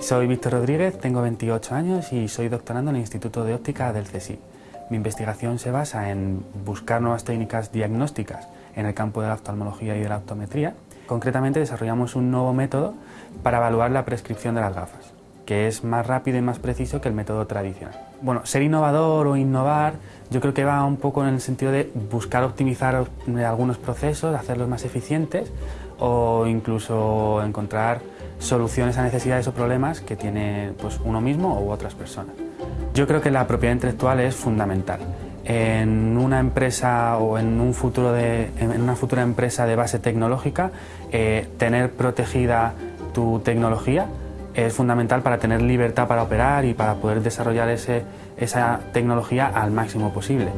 Soy Víctor Rodríguez, tengo 28 años y soy doctorando en el Instituto de Óptica del CSIC. Mi investigación se basa en buscar nuevas técnicas diagnósticas en el campo de la oftalmología y de la optometría. Concretamente desarrollamos un nuevo método para evaluar la prescripción de las gafas, que es más rápido y más preciso que el método tradicional. Bueno, ser innovador o innovar yo creo que va un poco en el sentido de buscar optimizar algunos procesos, hacerlos más eficientes o incluso encontrar soluciones a necesidades o problemas que tiene pues, uno mismo u otras personas. Yo creo que la propiedad intelectual es fundamental. En una empresa o en, un futuro de, en una futura empresa de base tecnológica, eh, tener protegida tu tecnología es fundamental para tener libertad para operar y para poder desarrollar ese, esa tecnología al máximo posible.